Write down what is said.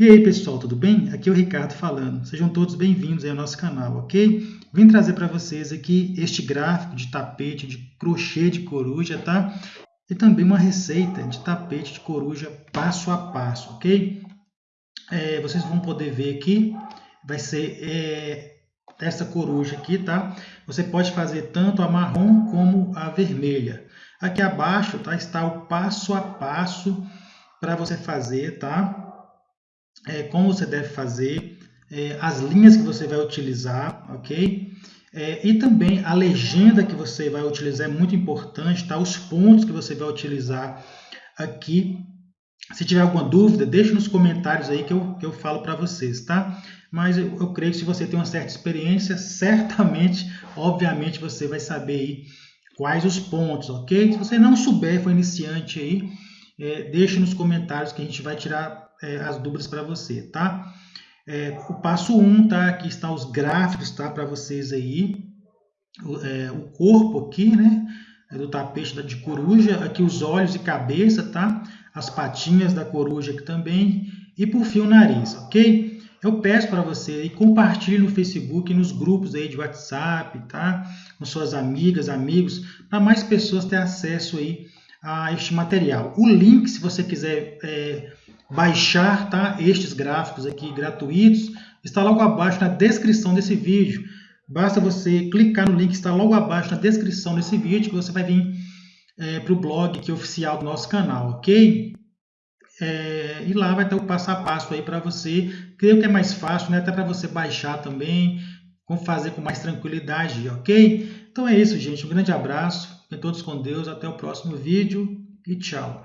E aí pessoal, tudo bem? Aqui é o Ricardo falando. Sejam todos bem-vindos ao nosso canal, ok? Vim trazer para vocês aqui este gráfico de tapete de crochê de coruja, tá? E também uma receita de tapete de coruja passo a passo, ok? É, vocês vão poder ver aqui, vai ser é, essa coruja aqui, tá? Você pode fazer tanto a marrom como a vermelha. Aqui abaixo tá, está o passo a passo para você fazer, tá? É, como você deve fazer, é, as linhas que você vai utilizar, ok? É, e também a legenda que você vai utilizar é muito importante, tá? Os pontos que você vai utilizar aqui. Se tiver alguma dúvida, deixe nos comentários aí que eu, que eu falo para vocês, tá? Mas eu, eu, creio que se você tem uma certa experiência, certamente, obviamente, você vai saber aí quais os pontos, ok? Se você não souber, for iniciante aí, é, deixe nos comentários que a gente vai tirar é, as dúvidas para você, tá? É, o passo 1, um, tá? Aqui estão os gráficos, tá? Para vocês aí. O, é, o, corpo aqui, né? É do tapete de coruja. Aqui os olhos e cabeça, tá? As patinhas da coruja aqui também. E por fim o nariz, ok? Eu peço para você aí, compartilhe no Facebook, nos grupos aí de WhatsApp, tá? Com suas amigas, amigos, para mais pessoas terem acesso aí a este material. O link, se você quiser é, baixar tá, estes gráficos aqui gratuitos, está logo abaixo na descrição desse vídeo. Basta você clicar no link que está logo abaixo na descrição desse vídeo que você vai vir é, para o blog que é oficial do nosso canal, ok? É, e lá vai ter o passo a passo aí para você. Creio que é mais fácil, né? até para você baixar também, fazer com mais tranquilidade, ok? Então é isso, gente. Um grande abraço. Fiquem todos com Deus. Até o próximo vídeo e tchau.